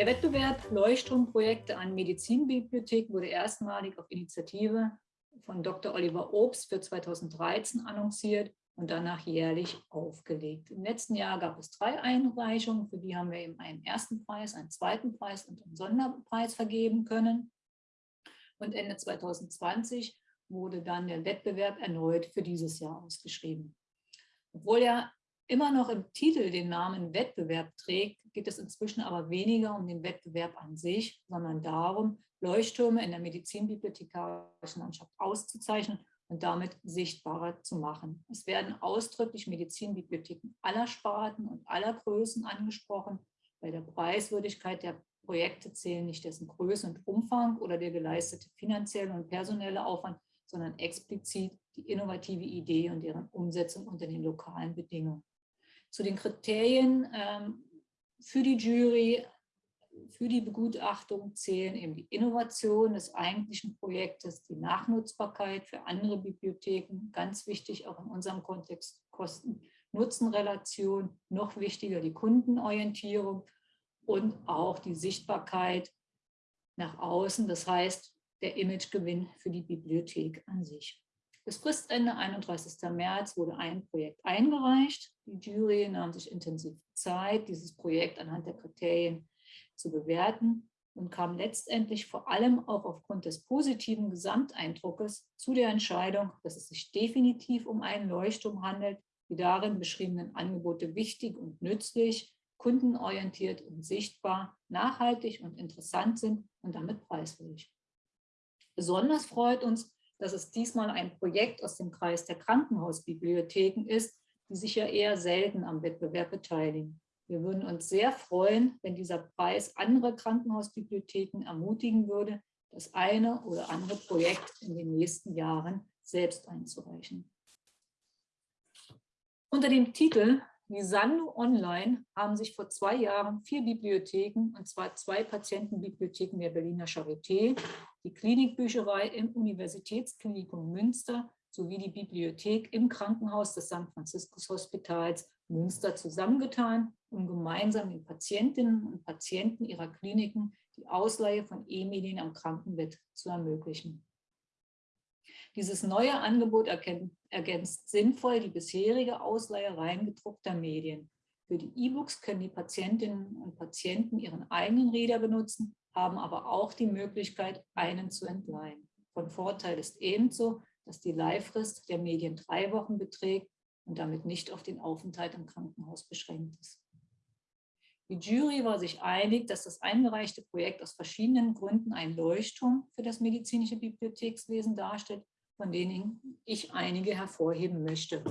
Der Wettbewerb Leuchtturmprojekte an Medizinbibliotheken wurde erstmalig auf Initiative von Dr. Oliver Obst für 2013 annonciert und danach jährlich aufgelegt. Im letzten Jahr gab es drei Einreichungen, für die haben wir eben einen ersten Preis, einen zweiten Preis und einen Sonderpreis vergeben können. Und Ende 2020 wurde dann der Wettbewerb erneut für dieses Jahr ausgeschrieben. Obwohl er immer noch im Titel den Namen Wettbewerb trägt, geht es inzwischen aber weniger um den Wettbewerb an sich, sondern darum, Leuchttürme in der medizinbibliothekarischen Landschaft auszuzeichnen und damit sichtbarer zu machen. Es werden ausdrücklich Medizinbibliotheken aller Sparten und aller Größen angesprochen. Bei der Preiswürdigkeit der Projekte zählen nicht dessen Größe und Umfang oder der geleistete finanzielle und personelle Aufwand, sondern explizit die innovative Idee und deren Umsetzung unter den lokalen Bedingungen. Zu den Kriterien ähm, für die Jury für die Begutachtung zählen eben die Innovation des eigentlichen Projektes, die Nachnutzbarkeit für andere Bibliotheken, ganz wichtig auch in unserem Kontext Kosten-Nutzen-Relation, noch wichtiger die Kundenorientierung und auch die Sichtbarkeit nach außen, das heißt der Imagegewinn für die Bibliothek an sich. Bis Fristende 31. März wurde ein Projekt eingereicht. Die Jury nahm sich intensiv Zeit, dieses Projekt anhand der Kriterien zu bewerten und kam letztendlich vor allem auch aufgrund des positiven Gesamteindruckes zu der Entscheidung, dass es sich definitiv um einen Leuchtturm handelt, die darin beschriebenen Angebote wichtig und nützlich, kundenorientiert und sichtbar, nachhaltig und interessant sind und damit preiswürdig. Besonders freut uns, dass es diesmal ein Projekt aus dem Kreis der Krankenhausbibliotheken ist, die sich ja eher selten am Wettbewerb beteiligen. Wir würden uns sehr freuen, wenn dieser Preis andere Krankenhausbibliotheken ermutigen würde, das eine oder andere Projekt in den nächsten Jahren selbst einzureichen. Unter dem Titel Visando Online haben sich vor zwei Jahren vier Bibliotheken, und zwar zwei Patientenbibliotheken der Berliner Charité, die Klinikbücherei im Universitätsklinikum Münster sowie die Bibliothek im Krankenhaus des St. Franziskus Hospitals Münster zusammengetan, um gemeinsam den Patientinnen und Patienten ihrer Kliniken die Ausleihe von E-Medien am Krankenbett zu ermöglichen. Dieses neue Angebot ergänzt sinnvoll die bisherige Ausleihe rein gedruckter Medien. Für die E-Books können die Patientinnen und Patienten ihren eigenen Reader benutzen, haben aber auch die Möglichkeit, einen zu entleihen. Von Vorteil ist ebenso, dass die Leihfrist der Medien drei Wochen beträgt und damit nicht auf den Aufenthalt im Krankenhaus beschränkt ist. Die Jury war sich einig, dass das eingereichte Projekt aus verschiedenen Gründen ein Leuchtturm für das medizinische Bibliothekswesen darstellt, von denen ich einige hervorheben möchte.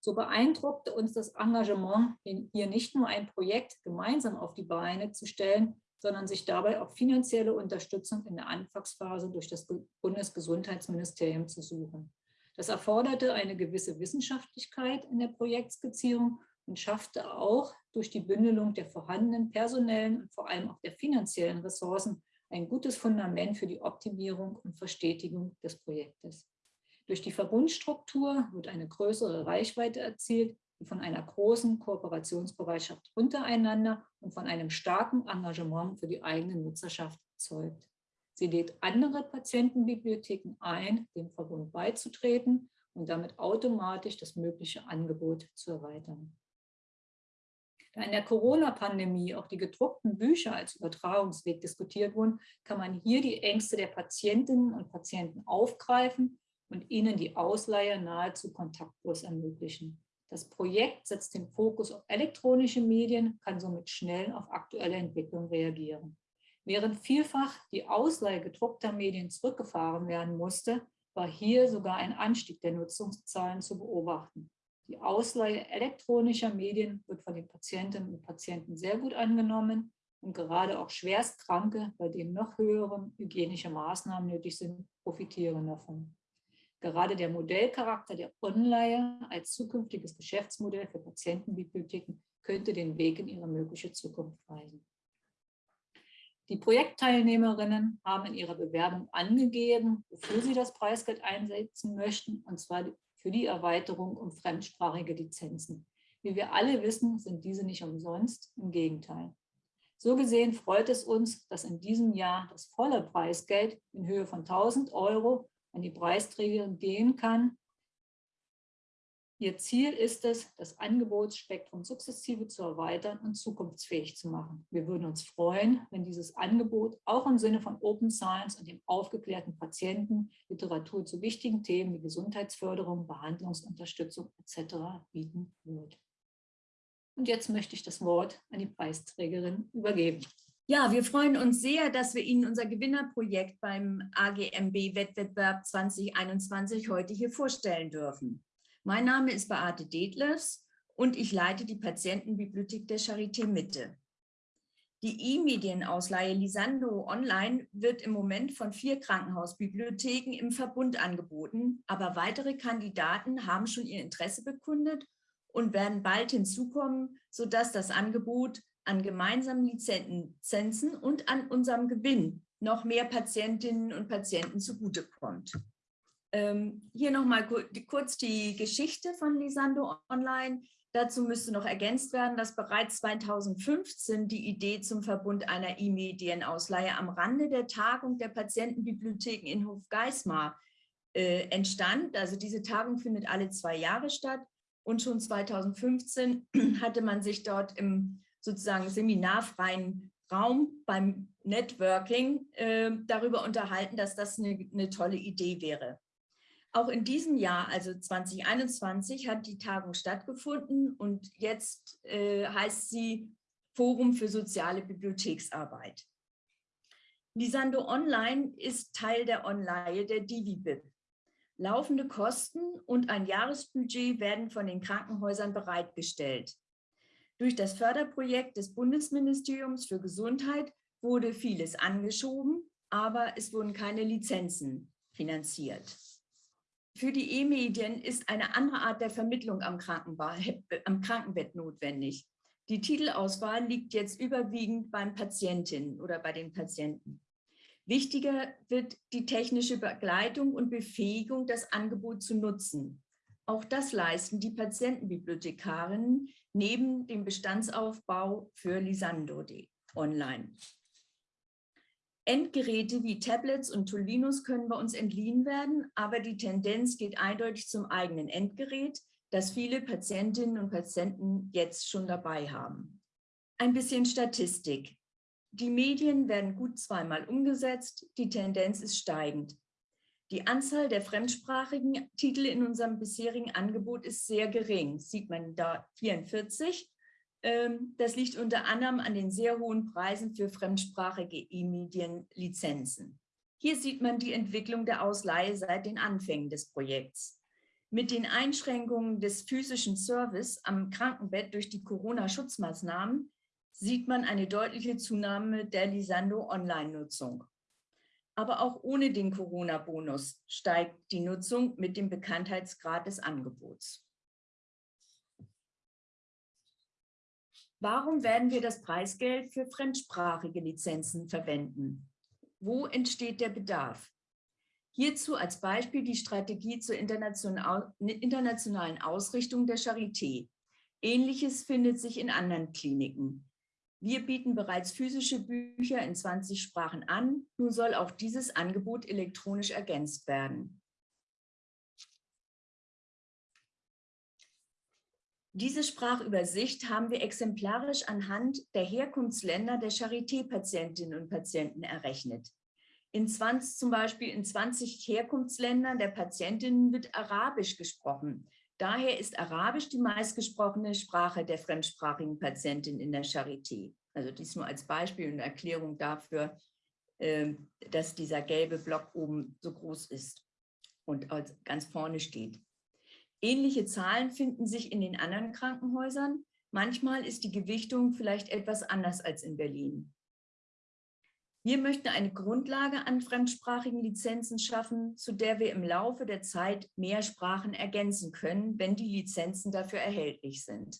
So beeindruckte uns das Engagement, hier nicht nur ein Projekt gemeinsam auf die Beine zu stellen, sondern sich dabei auch finanzielle Unterstützung in der Anfangsphase durch das Bundesgesundheitsministerium zu suchen. Das erforderte eine gewisse Wissenschaftlichkeit in der Projektskizzierung und schaffte auch durch die Bündelung der vorhandenen personellen und vor allem auch der finanziellen Ressourcen ein gutes Fundament für die Optimierung und Verstetigung des Projektes. Durch die Verbundstruktur wird eine größere Reichweite erzielt, von einer großen Kooperationsbereitschaft untereinander und von einem starken Engagement für die eigene Nutzerschaft zeugt. Sie lädt andere Patientenbibliotheken ein, dem Verbund beizutreten und damit automatisch das mögliche Angebot zu erweitern. Da in der Corona-Pandemie auch die gedruckten Bücher als Übertragungsweg diskutiert wurden, kann man hier die Ängste der Patientinnen und Patienten aufgreifen und ihnen die Ausleihe nahezu kontaktlos ermöglichen. Das Projekt setzt den Fokus auf elektronische Medien, kann somit schnell auf aktuelle Entwicklungen reagieren. Während vielfach die Ausleihe gedruckter Medien zurückgefahren werden musste, war hier sogar ein Anstieg der Nutzungszahlen zu beobachten. Die Ausleihe elektronischer Medien wird von den Patientinnen und Patienten sehr gut angenommen und gerade auch Schwerstkranke, bei denen noch höhere hygienische Maßnahmen nötig sind, profitieren davon. Gerade der Modellcharakter der Online als zukünftiges Geschäftsmodell für Patientenbibliotheken könnte den Weg in ihre mögliche Zukunft weisen. Die Projektteilnehmerinnen haben in ihrer Bewerbung angegeben, wofür sie das Preisgeld einsetzen möchten, und zwar für die Erweiterung um fremdsprachige Lizenzen. Wie wir alle wissen, sind diese nicht umsonst, im Gegenteil. So gesehen freut es uns, dass in diesem Jahr das volle Preisgeld in Höhe von 1000 Euro an die Preisträgerin gehen kann, Ihr Ziel ist es, das Angebotsspektrum sukzessive zu erweitern und zukunftsfähig zu machen. Wir würden uns freuen, wenn dieses Angebot auch im Sinne von Open Science und dem aufgeklärten Patienten Literatur zu wichtigen Themen wie Gesundheitsförderung, Behandlungsunterstützung etc. bieten wird. Und jetzt möchte ich das Wort an die Preisträgerin übergeben. Ja, wir freuen uns sehr, dass wir Ihnen unser Gewinnerprojekt beim AGMB-Wettbewerb 2021 heute hier vorstellen dürfen. Mein Name ist Beate Detlefs und ich leite die Patientenbibliothek der Charité Mitte. Die E-Medienausleihe Lisando Online wird im Moment von vier Krankenhausbibliotheken im Verbund angeboten, aber weitere Kandidaten haben schon ihr Interesse bekundet und werden bald hinzukommen, sodass das Angebot an gemeinsamen Lizenzen und an unserem Gewinn noch mehr Patientinnen und Patienten zugutekommt. Ähm, hier nochmal kurz die Geschichte von Lisando Online. Dazu müsste noch ergänzt werden, dass bereits 2015 die Idee zum Verbund einer E-Medienausleihe am Rande der Tagung der Patientenbibliotheken in Hofgeismar äh, entstand. Also diese Tagung findet alle zwei Jahre statt und schon 2015 hatte man sich dort im sozusagen seminarfreien Raum beim Networking äh, darüber unterhalten, dass das eine, eine tolle Idee wäre. Auch in diesem Jahr, also 2021, hat die Tagung stattgefunden und jetzt äh, heißt sie Forum für soziale Bibliotheksarbeit. Lisando Online ist Teil der Online der DiviBib. Laufende Kosten und ein Jahresbudget werden von den Krankenhäusern bereitgestellt. Durch das Förderprojekt des Bundesministeriums für Gesundheit wurde vieles angeschoben, aber es wurden keine Lizenzen finanziert. Für die E-Medien ist eine andere Art der Vermittlung am, am Krankenbett notwendig. Die Titelauswahl liegt jetzt überwiegend beim Patientinnen oder bei den Patienten. Wichtiger wird die technische Begleitung und Befähigung, das Angebot zu nutzen. Auch das leisten die Patientenbibliothekarinnen neben dem Bestandsaufbau für Lisando online. Endgeräte wie Tablets und Tolinos können bei uns entliehen werden, aber die Tendenz geht eindeutig zum eigenen Endgerät, das viele Patientinnen und Patienten jetzt schon dabei haben. Ein bisschen Statistik. Die Medien werden gut zweimal umgesetzt, die Tendenz ist steigend. Die Anzahl der fremdsprachigen Titel in unserem bisherigen Angebot ist sehr gering, sieht man da 44 ähm, das liegt unter anderem an den sehr hohen Preisen für fremdsprachige E-Medien-Lizenzen. Hier sieht man die Entwicklung der Ausleihe seit den Anfängen des Projekts. Mit den Einschränkungen des physischen Service am Krankenbett durch die Corona-Schutzmaßnahmen sieht man eine deutliche Zunahme der Lisando-Online-Nutzung. Aber auch ohne den Corona-Bonus steigt die Nutzung mit dem Bekanntheitsgrad des Angebots. Warum werden wir das Preisgeld für fremdsprachige Lizenzen verwenden? Wo entsteht der Bedarf? Hierzu als Beispiel die Strategie zur internationalen Ausrichtung der Charité. Ähnliches findet sich in anderen Kliniken. Wir bieten bereits physische Bücher in 20 Sprachen an, nun soll auch dieses Angebot elektronisch ergänzt werden. Diese Sprachübersicht haben wir exemplarisch anhand der Herkunftsländer der Charité-Patientinnen und Patienten errechnet. In 20, zum Beispiel in 20 Herkunftsländern der Patientinnen wird Arabisch gesprochen. Daher ist Arabisch die meistgesprochene Sprache der fremdsprachigen Patientin in der Charité. Also dies nur als Beispiel und Erklärung dafür, ähm, dass dieser gelbe Block oben so groß ist und ganz vorne steht. Ähnliche Zahlen finden sich in den anderen Krankenhäusern. Manchmal ist die Gewichtung vielleicht etwas anders als in Berlin. Wir möchten eine Grundlage an fremdsprachigen Lizenzen schaffen, zu der wir im Laufe der Zeit mehr Sprachen ergänzen können, wenn die Lizenzen dafür erhältlich sind.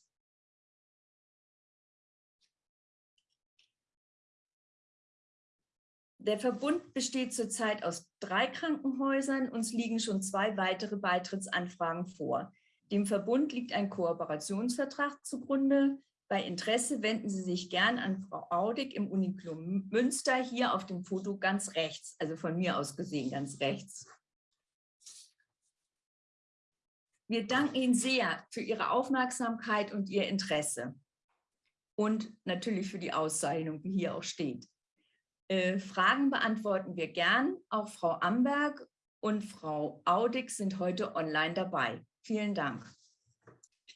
Der Verbund besteht zurzeit aus drei Krankenhäusern. Uns liegen schon zwei weitere Beitrittsanfragen vor. Dem Verbund liegt ein Kooperationsvertrag zugrunde. Bei Interesse wenden Sie sich gern an Frau Audig im Uniklum Münster, hier auf dem Foto ganz rechts, also von mir aus gesehen ganz rechts. Wir danken Ihnen sehr für Ihre Aufmerksamkeit und Ihr Interesse und natürlich für die Auszeichnung, wie hier auch steht. Äh, Fragen beantworten wir gern. Auch Frau Amberg und Frau Audig sind heute online dabei. Vielen Dank.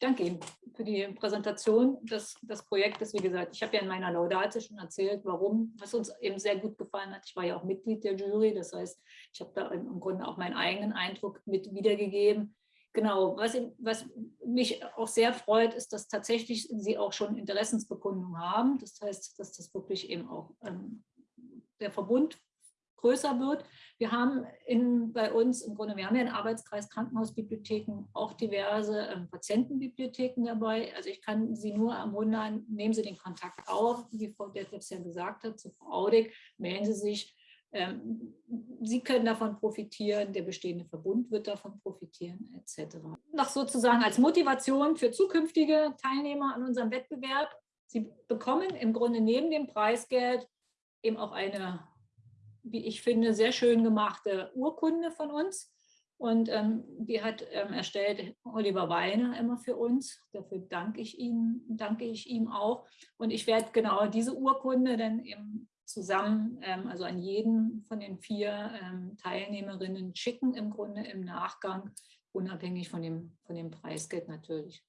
Danke Ihnen für die Präsentation des, des Projektes. Wie gesagt, ich habe ja in meiner Laudate schon erzählt, warum, was uns eben sehr gut gefallen hat. Ich war ja auch Mitglied der Jury, das heißt, ich habe da im Grunde auch meinen eigenen Eindruck mit wiedergegeben. Genau, was, was, mich auch sehr freut, ist, dass tatsächlich Sie auch schon Interessensbekundungen haben. Das heißt, dass das wirklich eben auch ähm, der Verbund größer wird. Wir haben in, bei uns im Grunde, wir haben ja einen Arbeitskreis Krankenhausbibliotheken, auch diverse ähm, Patientenbibliotheken dabei. Also ich kann Sie nur ermuntern, nehmen Sie den Kontakt auf, wie Frau Detlefs ja gesagt hat, zu Frau Audig, melden Sie sich ähm, Sie können davon profitieren, der bestehende Verbund wird davon profitieren, etc. Noch sozusagen als Motivation für zukünftige Teilnehmer an unserem Wettbewerb. Sie bekommen im Grunde neben dem Preisgeld eben auch eine, wie ich finde, sehr schön gemachte Urkunde von uns. Und ähm, die hat ähm, erstellt Oliver Weiner immer für uns. Dafür danke ich ihm, danke ich ihm auch. Und ich werde genau diese Urkunde dann eben zusammen, ähm, also an jeden von den vier ähm, Teilnehmerinnen schicken, im Grunde im Nachgang, unabhängig von dem, von dem Preisgeld natürlich.